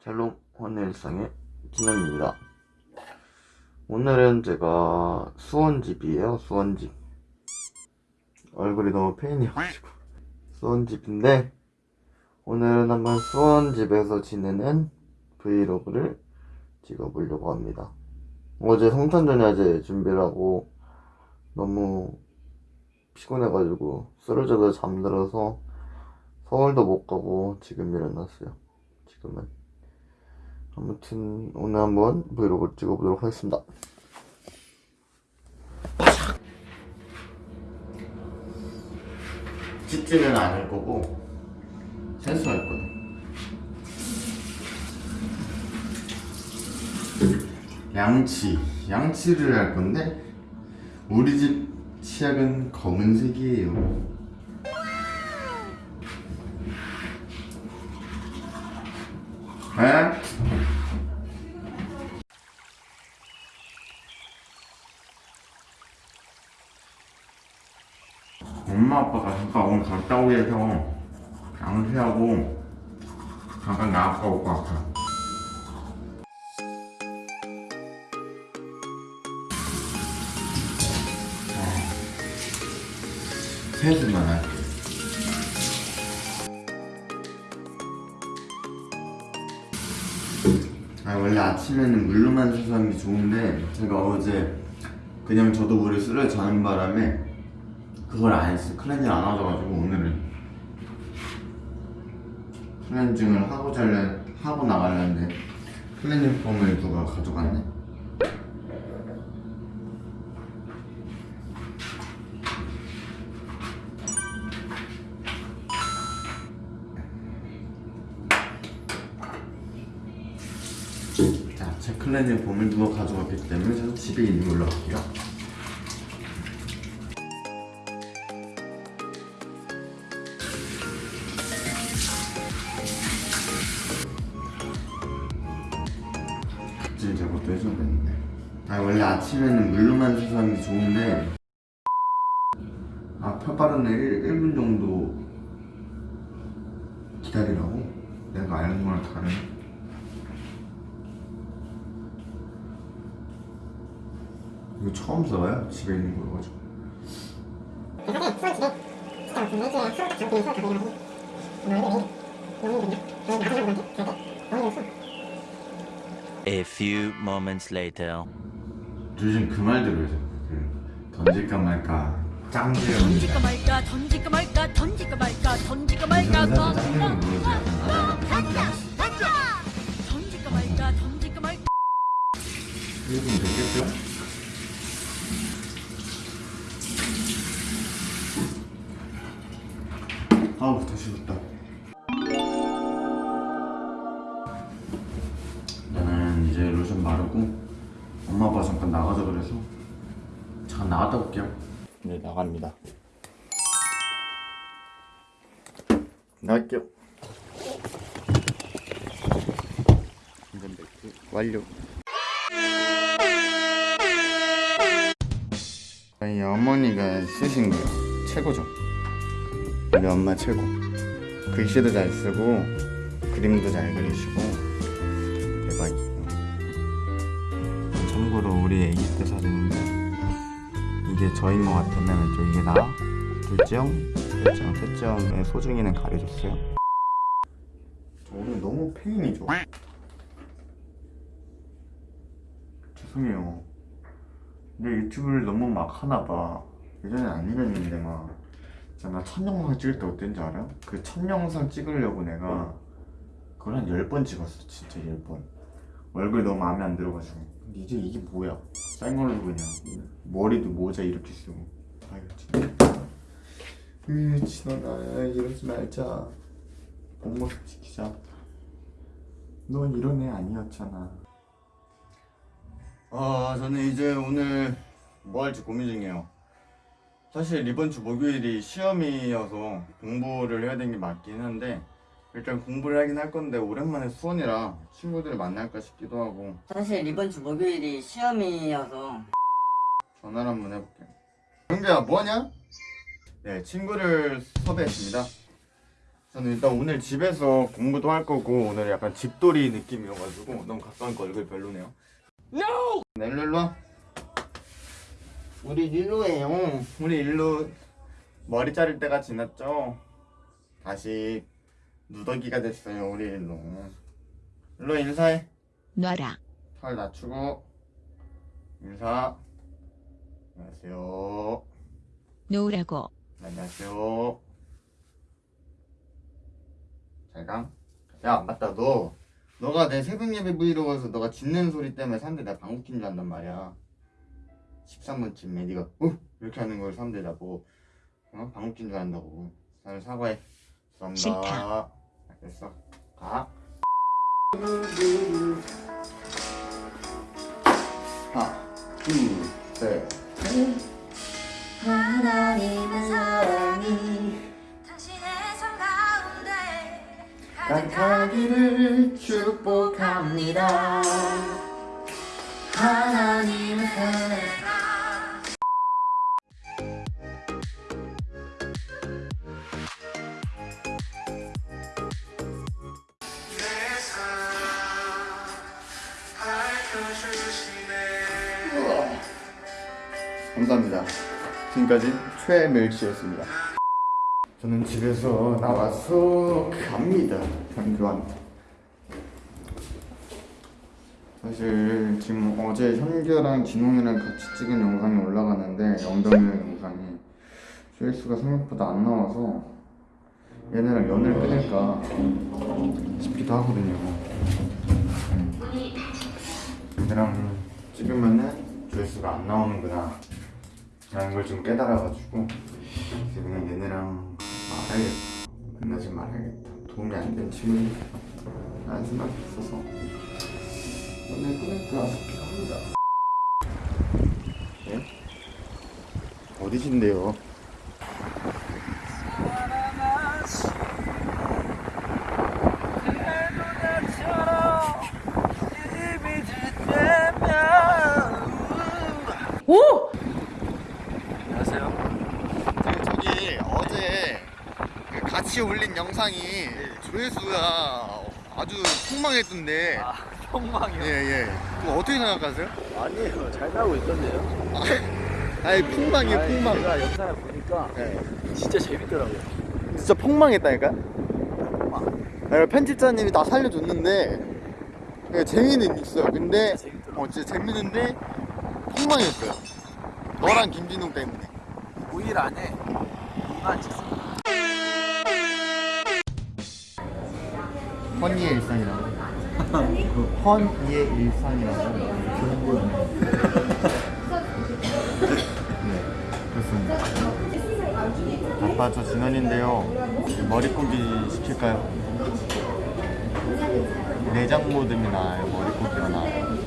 샬롬 헌일상의 진현입니다. 오늘은 제가 수원집이에요 수원집. 얼굴이 너무 페인이어가지고. 수원집인데 오늘은 한번 수원집에서 지내는 브이로그를 찍어보려고 합니다. 어제 성탄전야제 준비를 하고 너무 피곤해가지고 쓰러져서 잠들어서 서울도 못 가고 지금 일어났어요. 지금은 아무튼 오늘 한번 브이로그를 찍어보도록 하겠습니다. 찢지는 않을 거고 세수할 거예요. 양치 양치를 할 건데 우리 집 치약은 검은색이에요 에? 엄마 잠깐 오늘 갔다 오게 해서 양치하고 잠깐 나갔다 올 것 같아. 세수만 할게. 아 원래 아침에는 물로만 세수하는 게 좋은데 제가 어제 그냥 저도 물을 쓰러 자는 바람에 그걸 안 했어요 클렌징 안 하셔가지고 오늘은. 클렌징을 하고 잘래 하고 나가려는데 클렌징 폼을 누가 가져갔네? 자, 제 클렌징 폼을 누가 가져갔기 때문에 저는 집에 있는 걸로 할게요 갑자기 저것도 해줘야 되는데 아 원래 아침에는 물로만 세수하는 게 좋은데 아 펴바르는 1, 1분 정도 기다리라고? 내가 아는 거랑 다르네 이거 처음 써봐요? 집에 있는 거 가지고 A few moments later. 요즘 그말 들어요 그 던질까 말까 짱지를 던질까 말까 던질까 말까 던질까 말까 던질까 말까 뭐, 짱지를 모르지 던질까 말까 던질까 말까 1분 됐겠죠? 아우 더 식었다 엄마 아빠 잠깐 나가자 그래서. 잠깐 나갔다 올게요. 네 나갑니다. 나갈게요. 안전벨트 완료. 저희 어머니가 쓰신 거예요. 최고죠. 우리 엄마 최고. 글씨도 잘 쓰고 그림도 잘 그리시고 대박이 참고로 우리 애기 때 사진인데 이게 저인 것 같으면 저 이게 나 둘째 형 셋째 형 셋째 형의 소중이는 가려줬어요. 저 오늘 너무 페인이죠? 죄송해요. 내 유튜브를 너무 막 하나봐. 예전에 안 이랬는데 막. 진짜 나 첫 영상 찍을 때 어땠는지 알아? 그 첫 영상 찍으려고 내가 그걸 한 10번 찍었어 진짜 10번. 얼굴이 너무 마음에 안 들어가지고 이제 이게 뭐야? 싼 걸로 그냥 머리도 모자 이렇게 쓰고. 아유 진짜. 으 진원아 이러지 말자. 본 모습 지키자. 넌 이런 애 아니었잖아. 아 저는 이제 오늘 뭐 할지 고민 중이에요. 사실 이번 주 목요일이 시험이어서 공부를 해야 되는 게 맞긴 한데 일단 공부를 하긴 할 건데 오랜만에 수원이라 친구들을 만날까 싶기도 하고 사실 이번 주 목요일이 시험이어서 전화를 한번 해볼게요 형제야 뭐하냐? 네 친구를 섭외했습니다 저는 일단 오늘 집에서 공부도 할 거고 오늘 약간 집돌이 느낌이어가지고 너무 가까운 거 얼굴 별로네요. NO! 네, 일로 일로 와. 우리 일로예요. 우리 일로 머리 자를 때가 지났죠. 다시 누더기가 됐어요. 우리 일로. 일로 인사해. 놔라. 털 낮추고 인사. 안녕하세요. 놓으라고. 안녕하세요. 잘가. 야 맞다 너 너가 내 새벽 예배 브이로그에서 너가 짖는 소리 때문에 사람들이 나 방귀 낀줄 안단 말이야. 13분쯤에 네가 어 이렇게 하는 걸 사람들이 나보고 어 방귀 낀줄 안다고. 나는 사과해. 죄송합니다. 싫다. 알겠어. 가. 하나, 둘, 셋. 하나님의 사랑이 당신의 삶 가운데 가득하기를 축복합니다. 하나님의 사랑 감사합니다. 지금까지 최멜치였습니다. 저는 집에서 나와서 갑니다. 현교한. 사실 지금 어제 현규랑 진홍이랑 같이 찍은 영상이 올라가는데 영덕이랑 영상이 조회수가 생각보다 안 나와서 얘네랑 연을 끊을까 싶기도 하거든요. 얘네랑 찍으면은 조회수가 안 나오는구나 라는 걸 좀 깨달아가지고 이제 그냥 얘네랑 말아야겠다 만나지 말아야겠다 도움이 안 된 친구니까 라는 생각이 있어서 오늘 끊을까 싶기도 합니다 네? 어디신데요? 저기 어제 그 같이 올린 영상이 조회수가 아주 폭망했던데 아, 폭망이요? 예예 그거 어떻게 생각하세요? 아니에요. 잘 나오고 있던데요. 아니 폭망이에요 아니, 폭망 제가 영상을 보니까 예. 진짜 재밌더라고요. 진짜 폭망했다니까? 아, 편집자님이 다 살려줬는데 예, 재미는 있어요 근데 재밌더라고요. 어 진짜 재밌는데 폭망했어요 너랑 김진웅 때문에 5일 안에 2만 허니의 일상이라고 그 허니의 일상이라고 좋은 거였네 네 그렇습니다 아빠 저 진원인데요 머리고기 시킬까요? 내장 모듬이 나아요 머리고기가 나아요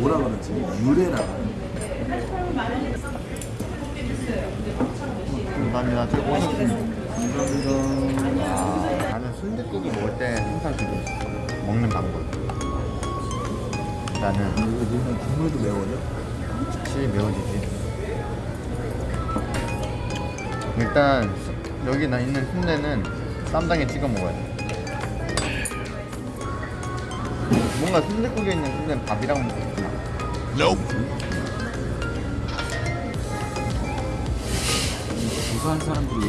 뭐라 그러지? 유래라. 감사합니다 저 오셨습니다 감사합니다 아, 나는 순댓국을 먹을 때 항상 그게 먹는 방법 나는 국물도 매워요? 확실히 매워지지. 일단 수- 여기 나 있는 순대는 쌈장에 찍어 먹어야 돼. 뭔가 순대국에 있는 순대는 밥이랑 먹구나. 부산 사람들이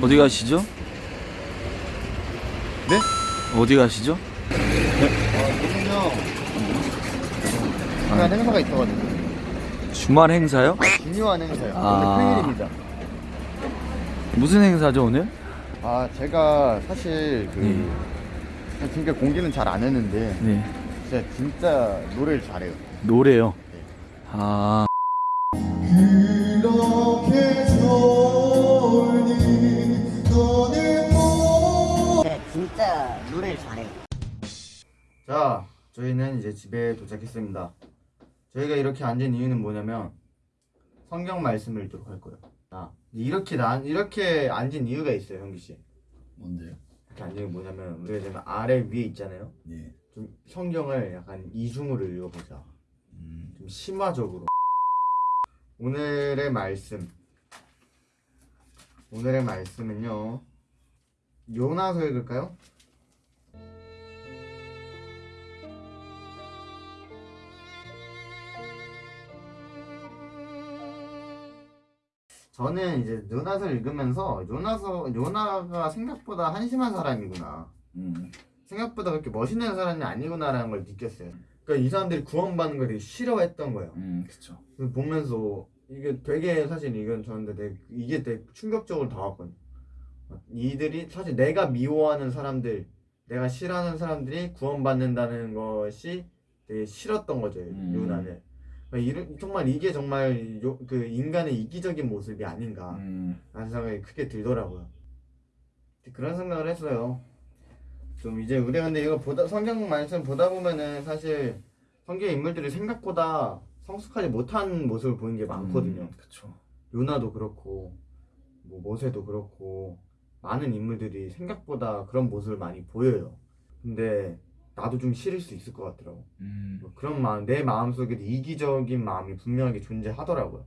어디 가시죠? 네? 어디 가시죠? 중요한 행사가 있어가지고 주말 행사요? 중요한 행사요. 아. 오늘 평일입니다. 무슨 행사죠 오늘? 아 제가 사실 그 네. 진짜 공개는 잘 안 했는데 네 진짜 진짜 노래를 잘해요. 노래요. 네. 아 그렇게 좋으니 너를 네, 진짜 노래를 잘해요 자, 저희는 이제 집에 도착했습니다. 저희가 이렇게 앉은 이유는 뭐냐면 성경 말씀을 읽도록 할 거예요. 자, 이렇게 난 이렇게 앉은 이유가 있어요, 형기 씨. 뭔데요? 게 뭐냐면 우리가 지금 아래 위에 있잖아요. 예. 좀 성경을 약간 이중으로 읽어보자. 음. 좀 심화적으로. 오늘의 말씀. 오늘의 말씀은요. 요나서 읽을까요? 저는 이제 요나서 읽으면서 요나서 요나가 생각보다 한심한 사람이구나. 음. 생각보다 그렇게 멋있는 사람이 아니구나라는 걸 느꼈어요. 그러니까 이 사람들이 구원받는 걸 되게 싫어했던 거예요. 음. 그걸 보면서 이게 되게 사실 이건 저한테 되게 이게 되게 충격적으로 다가왔거든요. 이들이 사실 내가 미워하는 사람들, 내가 싫어하는 사람들이 구원받는다는 것이 되게 싫었던 거죠. 음. 요나는. 정말 이게 정말 요- 그 인간의 이기적인 모습이 아닌가. 음. 라는 생각이 크게 들더라고요. 그런 생각을 했어요. 좀 이제 우리가 근데 이거 보다 성경 말씀 보다 보면은 사실 성경 인물들이 생각보다 성숙하지 못한 모습을 보이는 게 많거든요. 음, 그쵸. 요나도 그렇고 뭐 모세도 그렇고 많은 인물들이 생각보다 그런 모습을 많이 보여요. 근데 나도 좀 싫을 수 있을 것 같더라고. 음. 뭐 그런 마음, 내 마음 속에도 이기적인 마음이 분명하게 존재하더라고요.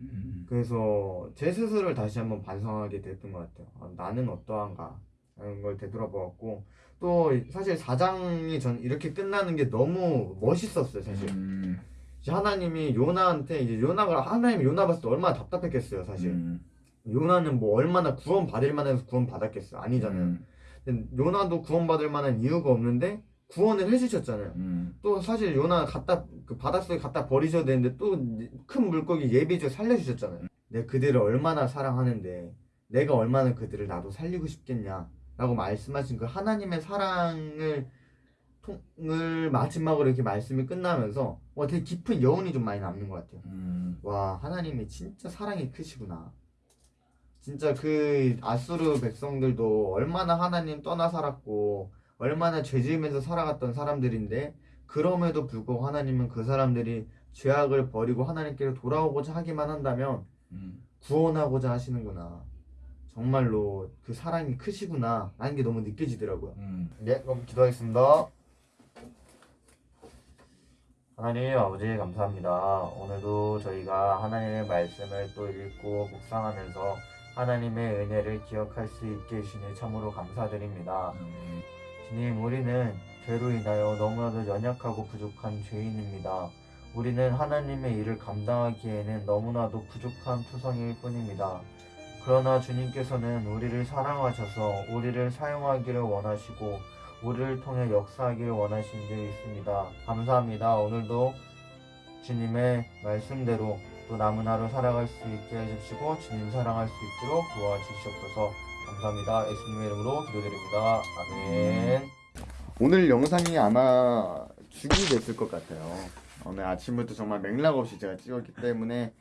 음. 그래서 제 스스로를 다시 한번 반성하게 됐던 것 같아요. 아, 나는 어떠한가 라는 걸 되돌아보았고 또 사실 4장이 전 이렇게 끝나는 게 너무 멋있었어요 사실. 음. 이제 하나님이 요나한테 이제 요나가 하나님이 요나 봤을 때 얼마나 답답했겠어요 사실. 음. 요나는 뭐 얼마나 구원 받을 만해서 구원 받았겠어요 아니잖아요. 음. 요나도 구원 받을 만한 이유가 없는데 구원을 해주셨잖아요. 음. 또 사실 요나 갖다 그 바닷속에 갖다 버리셔야 되는데 또 큰 물고기 예비죠 살려주셨잖아요. 내가 그들을 얼마나 사랑하는데 내가 얼마나 그들을 나도 살리고 싶겠냐라고 말씀하신 그 하나님의 사랑을 통을 마지막으로 이렇게 말씀이 끝나면서 와 되게 깊은 여운이 좀 많이 남는 것 같아요. 음. 와 하나님이 진짜 사랑이 크시구나. 진짜 그 아수르 백성들도 얼마나 하나님 떠나 살았고 얼마나 죄 지으면서 살아갔던 사람들인데 그럼에도 불구하고 하나님은 그 사람들이 죄악을 버리고 하나님께로 돌아오고자 하기만 한다면 음. 구원하고자 하시는구나. 정말로 그 사랑이 크시구나 라는 게 너무 느껴지더라고요. 음. 네, 그럼 기도하겠습니다. 하나님 아버지 감사합니다. 오늘도 저희가 하나님의 말씀을 또 읽고 묵상하면서 하나님의 은혜를 기억할 수 있게 해주시니 참으로 감사드립니다. 아멘. 주님, 우리는 죄로 인하여 너무나도 연약하고 부족한 죄인입니다. 우리는 하나님의 일을 감당하기에는 너무나도 부족한 투성일 뿐입니다. 그러나 주님께서는 우리를 사랑하셔서 우리를 사용하기를 원하시고 우리를 통해 역사하기를 원하신 게 있습니다. 감사합니다. 오늘도 주님의 말씀대로 또 남은 하루 살아갈 수 있게 해주시고 주님 사랑할 수 있도록 도와주시옵소서. 감사합니다. 예수님의 이름으로 기도드립니다. 아멘. 오늘 영상이 아마 죽이 됐을 것 같아요. 오늘 아침부터 정말 맥락 없이 제가 찍었기 때문에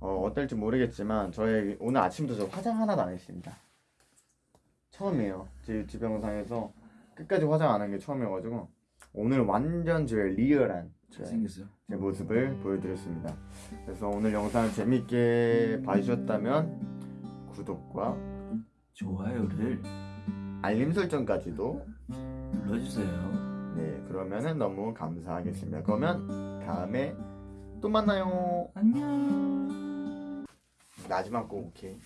어, 어떨지 모르겠지만 저의 오늘 아침부터 저 화장 하나도 안 했습니다. 처음이에요. 제 유튜브 영상에서 끝까지 화장 안 한 게 처음이어가지고 오늘 완전 제 리얼한 제, 잘생겼어요. 제 모습을 보여드렸습니다. 그래서 오늘 영상을 재밌게 봐주셨다면 구독과 좋아요를 알림 설정까지도 눌러주세요. 네 그러면은 너무 감사하겠습니다. 그러면 다음에 또 만나요. 안녕. 마지막 곡 오케이.